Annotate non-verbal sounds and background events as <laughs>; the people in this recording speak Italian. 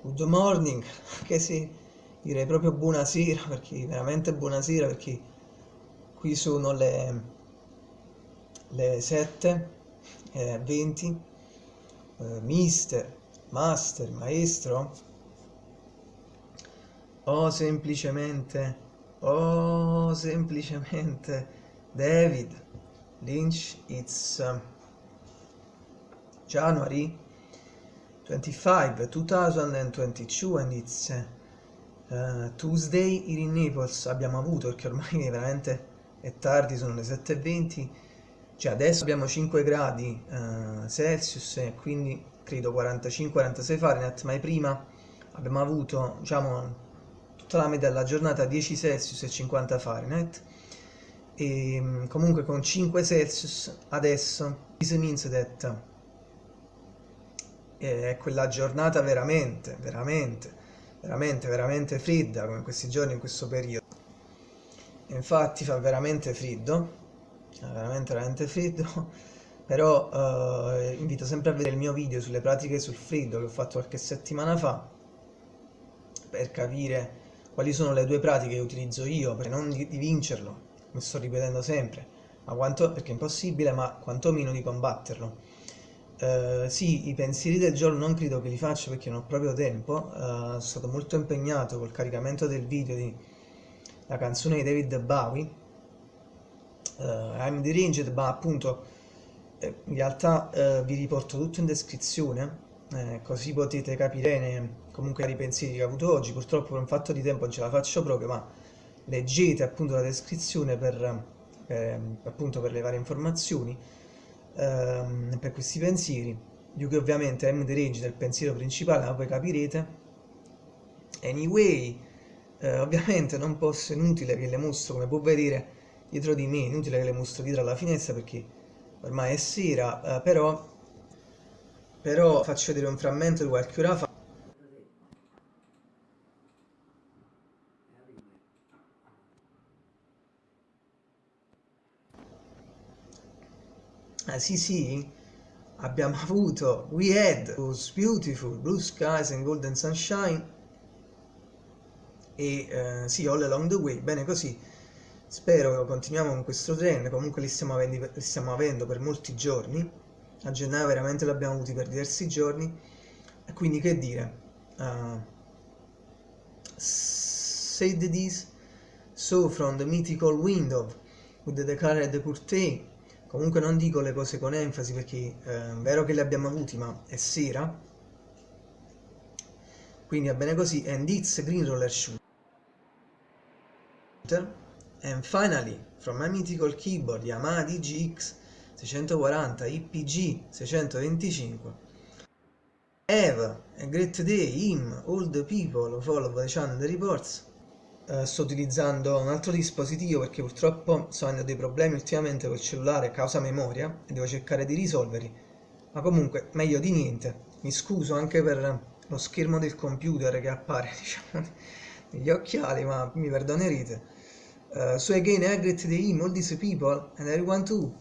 good morning, che sì, direi proprio buonasera, perché veramente buonasera, perché qui sono le, le 7 e 20, eh, mister, master, maestro, o semplicemente, o semplicemente David Lynch, it's uh, January 25 2022 and it's uh, Tuesday here in Naples. Abbiamo avuto perché ormai <laughs> veramente è tardi sono le 7.20 cioè adesso abbiamo 5 gradi uh, Celsius e quindi credo 45-46 Fahrenheit ma prima. Abbiamo avuto diciamo tutta la media della giornata 10 Celsius e 50 Fahrenheit. E mm, comunque con 5 Celsius adesso. This means that è quella giornata veramente, veramente, veramente, veramente fredda come questi giorni in questo periodo. Infatti fa veramente freddo, veramente, veramente freddo, <laughs> però eh, invito sempre a vedere il mio video sulle pratiche sul freddo che ho fatto qualche settimana fa per capire quali sono le due pratiche che utilizzo io per non di, di vincerlo, mi sto ripetendo sempre, ma quanto, perché è impossibile, ma quantomeno di combatterlo. Uh, sì, i pensieri del giorno non credo che li faccia perché non ho proprio tempo, uh, sono stato molto impegnato col caricamento del video di la canzone di David Bowie, uh, I'm deranged, ma appunto eh, in realtà vi riporto tutto in descrizione, eh, così potete capire bene comunque i pensieri che ho avuto oggi, purtroppo per un fatto di tempo non ce la faccio proprio, ma leggete appunto la descrizione per, per, appunto per le varie informazioni ehm, per questi pensieri più che ovviamente M the range del pensiero principale ma poi capirete. Anyway eh, ovviamente non posso inutile che le mostro come può vedere dietro di me inutile che le mostro dietro alla finestra perché ormai è sera eh, però però faccio vedere un frammento di qualche ora fa Ah, sì, sì, abbiamo <laughs> avuto We Had Those Beautiful Blue Skies and Golden Sunshine e eh, sì, All Along the Way, bene così. Spero continuiamo con questo trend, comunque li stiamo, avendo, li stiamo avendo per molti giorni. A gennaio veramente li abbiamo avuti per diversi giorni. E quindi che dire? Uh, said this, so from the mythical window with the declared curtain comunque non dico le cose con enfasi perché eh, è vero che le abbiamo avuti ma è sera? Quindi va bene così and it's green roller shooter. And finally from my mythical keyboard Yamaha DGX 640 IPG 625 have a great day him all the people follow the channel reports eh, sto utilizzando un altro dispositivo perché purtroppo sto avendo dei problemi ultimamente col cellulare causa memoria e devo cercare di risolverli. Ma comunque meglio di niente. Mi scuso anche per lo schermo del computer che appare <laughs> diciamo negli occhiali ma mi perdonerete. Uh, so again I greet the him all these people and I want to